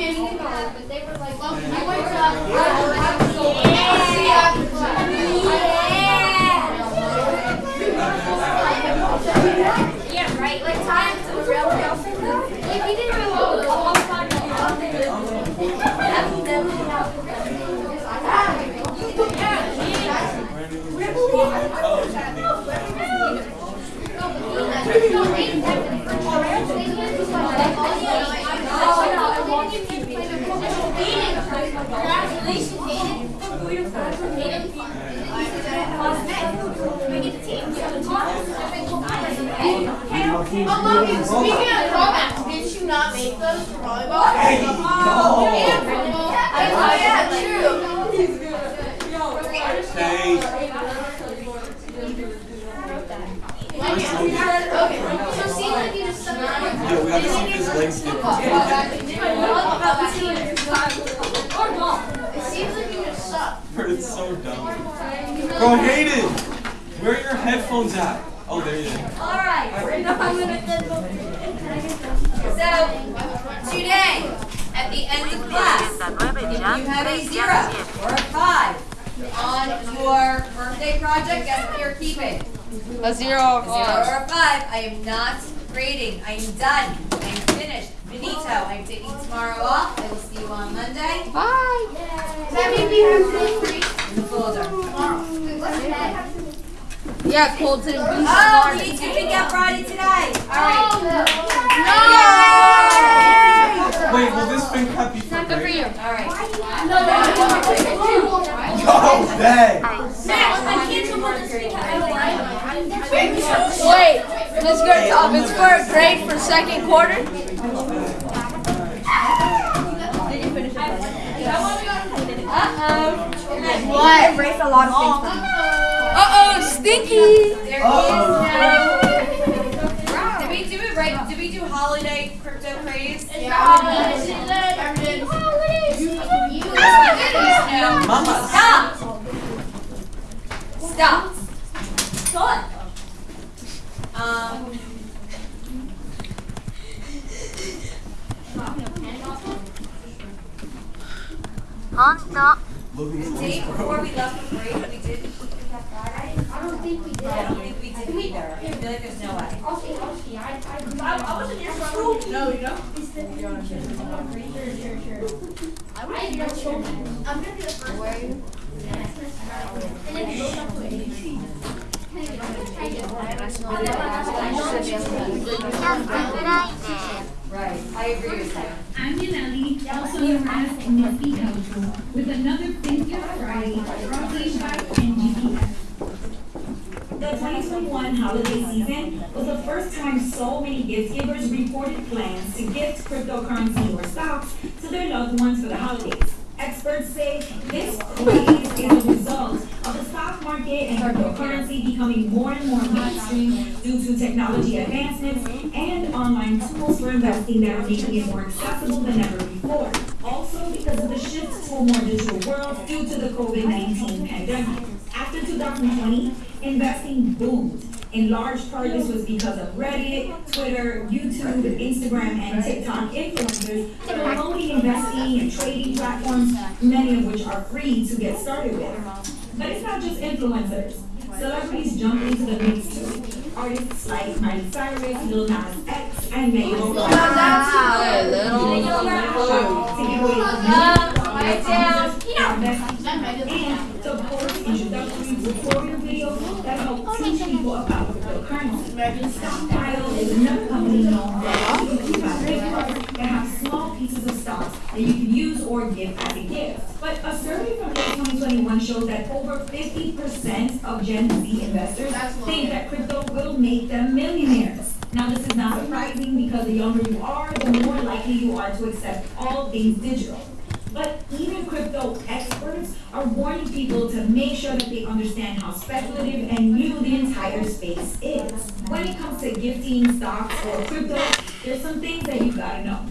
chill. Bro, let's play 52 card pickup. Look how healthy. That's not an app. Nobody's perfect. No. Yes. Logan. But they were like, Logan, I to. Uh, yeah. Right. Like times real. Didn't Logan, speaking of throwbacks, did you not make those for volleyball? Hey, yo. yeah, volleyball. Oh, yeah, true. Hey. Okay, so see, like you just Yo, we gotta see his legs get It seems like you just suck. Bro, it's so dumb. Bro, Hayden! Where are your headphones at? Oh, there you are. Alright, so today, at the end of class, if you have a zero or a five on your birthday project, guess what you're keeping? A zero A or zero five. or a five, I am not grading, I am done, I am finished, finito, I'm taking tomorrow off, I will see you on Monday Bye. Does that mean we have to free in the folder. tomorrow? What's? Yeah, Colton and Boost. Oh, we need to pick up Friday today, alright. Wait, will this thing cut be for Good for you. Alright. Yo, dang! Wait, let's go top. It's for a grade for second quarter. Uh-oh. What? Embrace a lot of things. Uh-oh, stinky. There Uh-oh. is no. Did we do it right? Did we do holiday crypto craze? No. Mama. Stop. Stop. Stop. Logan's The day before we left for break, we did pick up Friday. I don't think we did. I don't think we did either. I feel like there's no way. I'll see, I'll see. I, I, I wasn't here for No, you oh, know? I know children. I'm gonna be the first one. And then you go up to ABC. Right. I agree with that. I'm Yaneli, also known as Nisky Dojo, with another FinCap Friday brought to you by NGPF. The 2021 holiday season was the first time so many gift givers reported plans to gift cryptocurrency or stocks to their loved ones for the holidays. Experts say this craze is a result of the stock market and cryptocurrency becoming more and more mainstream due to technology advancements and online tools for investing that are making it more accessible than ever before. Also because of the shift to a more digital world due to the COVID-19 pandemic. After 2020, investing boomed. In large part, this was because of Reddit, Twitter, YouTube, Instagram, and TikTok influencers promoting investing and trading platforms, many of which are free to get started with. But it's not just influencers. Celebrities jump into the mix too. Artists like Miley Cyrus, Lil Nas X, and Megan Thee and to post introductory tutorial videos that help teach people about cryptocurrency. Stockpile is another company known that have small pieces of stocks that you can use or give as a gift. But a survey from 2021 shows that over 50% of Gen Z investors think that crypto will make them millionaires. Now, this is not surprising because the younger you are, the more likely you are to accept all things digital. But even crypto are warning people to make sure that they understand how speculative and new the entire space is. When it comes to gifting stocks or crypto, there's some things that you gotta know.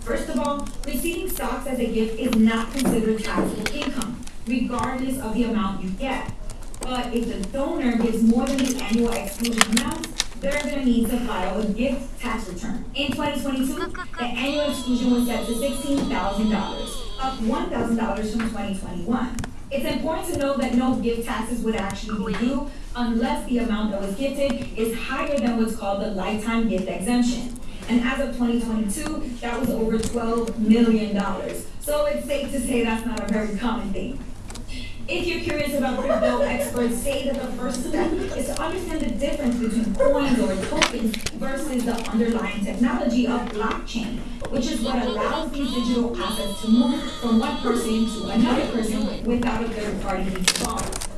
First of all, receiving stocks as a gift is not considered taxable income, regardless of the amount you get. But if the donor gives more than the annual exclusion amount, they're gonna need to file a gift tax return. In twenty twenty-two, the annual exclusion was set to sixteen thousand dollars, up one thousand dollars from twenty twenty-one. It's important to know that no gift taxes would actually be due unless the amount that was gifted is higher than what's called the lifetime gift exemption. And as of twenty twenty-two, that was over twelve million dollars. So it's safe to say that's not a very common thing. If you're curious about crypto, experts say that the first step is to understand the difference between coins or tokens versus the underlying technology of blockchain, which is what allows these digital assets to move from one person to another person without a third party involved.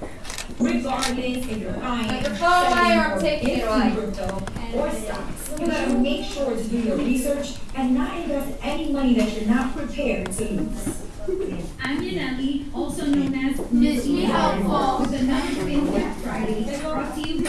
Regardless if you're buying, Take your phone away or I'm taking it gifting away. crypto or stocks, you gotta make sure to do your research and not invest any money that you're not prepared to lose. I'm Yaneli, also known as Miss Me Helpful, with another FinCap Friday, brought to you